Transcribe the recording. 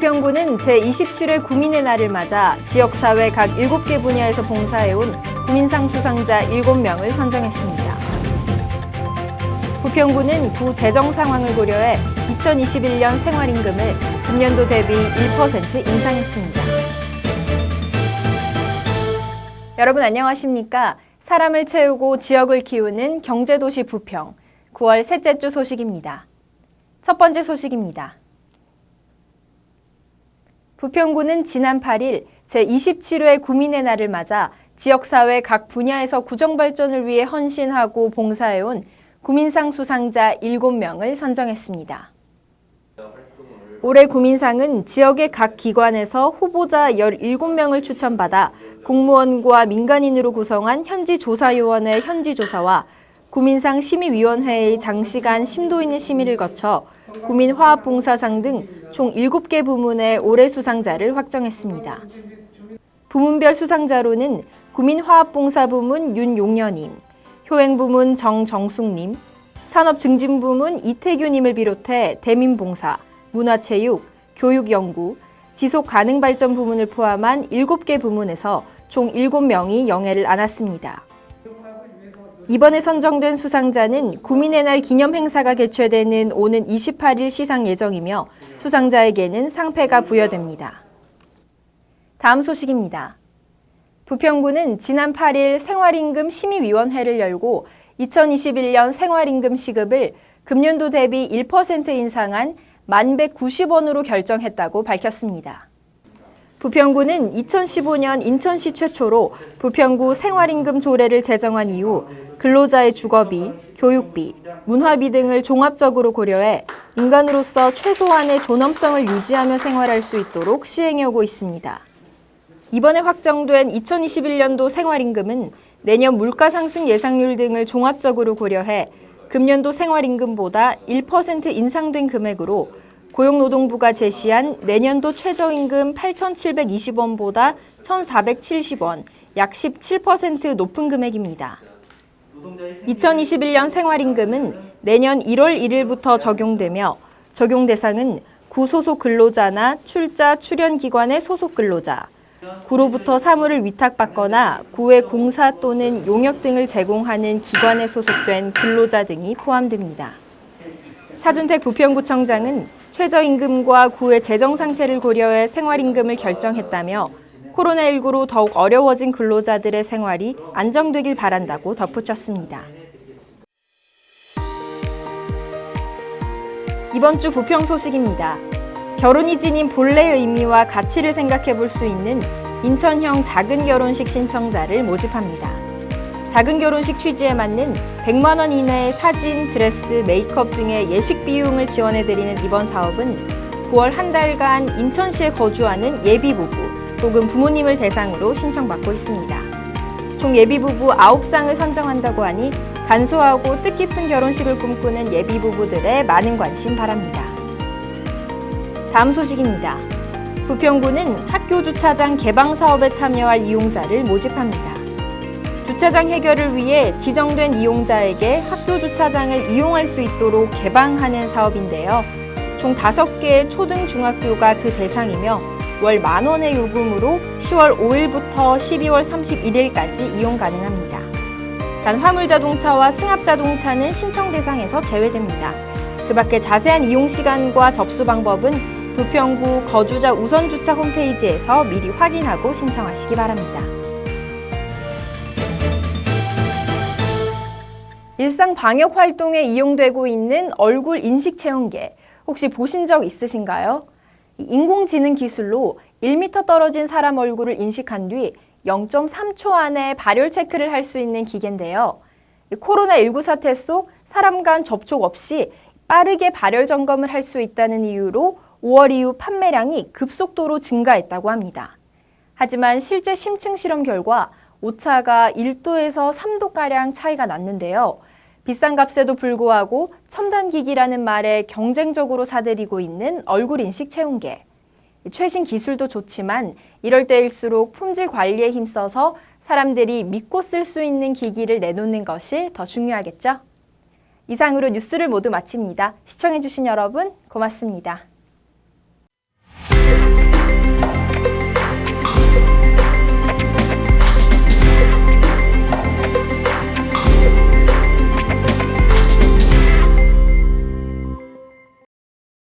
부평구는 제27회 구민의 날을 맞아 지역사회 각 7개 분야에서 봉사해온 구민상 수상자 7명을 선정했습니다. 부평구는 구 재정 상황을 고려해 2021년 생활임금을 금년도 대비 1% 인상했습니다. 여러분 안녕하십니까? 사람을 채우고 지역을 키우는 경제도시 부평 9월 셋째 주 소식입니다. 첫 번째 소식입니다. 부평구는 지난 8일 제27회 구민의 날을 맞아 지역사회 각 분야에서 구정발전을 위해 헌신하고 봉사해온 구민상 수상자 7명을 선정했습니다. 올해 구민상은 지역의 각 기관에서 후보자 17명을 추천받아 공무원과 민간인으로 구성한 현지조사요원의 현지조사와 구민상 심의위원회의 장시간 심도 있는 심의를 거쳐 구민화합봉사상 등 총 7개 부문의 올해 수상자를 확정했습니다. 부문별 수상자로는 구민화합봉사 부문 윤용녀님, 효행부문 정정숙님, 산업증진부문 이태규님을 비롯해 대민봉사, 문화체육, 교육연구, 지속가능발전 부문을 포함한 7개 부문에서 총 7명이 영예를 안았습니다. 이번에 선정된 수상자는 구민의 날 기념 행사가 개최되는 오는 28일 시상 예정이며 수상자에게는 상패가 부여됩니다. 다음 소식입니다. 부평구는 지난 8일 생활임금 심의위원회를 열고 2021년 생활임금 시급을 금년도 대비 1% 인상한 1190원으로 결정했다고 밝혔습니다. 부평구는 2015년 인천시 최초로 부평구 생활임금 조례를 제정한 이후 근로자의 주거비, 교육비, 문화비 등을 종합적으로 고려해 인간으로서 최소한의 존엄성을 유지하며 생활할 수 있도록 시행해오고 있습니다. 이번에 확정된 2021년도 생활임금은 내년 물가 상승 예상률 등을 종합적으로 고려해 금년도 생활임금보다 1% 인상된 금액으로 고용노동부가 제시한 내년도 최저임금 8,720원보다 1,470원, 약 17% 높은 금액입니다. 2021년 생활임금은 내년 1월 1일부터 적용되며 적용 대상은 구소속 근로자나 출자 출연기관의 소속 근로자, 구로부터 사무를 위탁받거나 구의 공사 또는 용역 등을 제공하는 기관에 소속된 근로자 등이 포함됩니다. 차준택 부평구청장은 최저임금과 구의 재정 상태를 고려해 생활임금을 결정했다며 코로나19로 더욱 어려워진 근로자들의 생활이 안정되길 바란다고 덧붙였습니다. 이번 주 부평 소식입니다. 결혼이 지닌 본래의 의미와 가치를 생각해 볼 수 있는 인천형 작은 결혼식 신청자를 모집합니다. 작은 결혼식 취지에 맞는 100만 원 이내의 사진, 드레스, 메이크업 등의 예식 비용을 지원해드리는 이번 사업은 9월 한 달간 인천시에 거주하는 예비부부 혹은 부모님을 대상으로 신청받고 있습니다. 총 예비부부 9쌍을 선정한다고 하니 간소하고 뜻깊은 결혼식을 꿈꾸는 예비부부들의 많은 관심 바랍니다. 다음 소식입니다. 부평구는 학교 주차장 개방 사업에 참여할 이용자를 모집합니다. 주차장 해결을 위해 지정된 이용자에게 학교 주차장을 이용할 수 있도록 개방하는 사업인데요. 총 5개의 초등 중학교가 그 대상이며 월 만원의 요금으로 10월 5일부터 12월 31일까지 이용 가능합니다. 단 화물자동차와 승합자동차는 신청 대상에서 제외됩니다. 그 밖에 자세한 이용 시간과 접수 방법은 부평구 거주자 우선주차 홈페이지에서 미리 확인하고 신청하시기 바랍니다. 일상 방역 활동에 이용되고 있는 얼굴 인식 체온계 혹시 보신 적 있으신가요? 인공지능 기술로 1m 떨어진 사람 얼굴을 인식한 뒤 0.3초 안에 발열 체크를 할 수 있는 기계인데요. 코로나19 사태 속 사람 간 접촉 없이 빠르게 발열 점검을 할 수 있다는 이유로 5월 이후 판매량이 급속도로 증가했다고 합니다. 하지만 실제 심층 실험 결과 오차가 1도에서 3도가량 차이가 났는데요. 비싼 값에도 불구하고 첨단기기라는 말에 경쟁적으로 사들이고 있는 얼굴 인식 체온계. 최신 기술도 좋지만 이럴 때일수록 품질 관리에 힘써서 사람들이 믿고 쓸 수 있는 기기를 내놓는 것이 더 중요하겠죠? 이상으로 뉴스를 모두 마칩니다. 시청해주신 여러분 고맙습니다.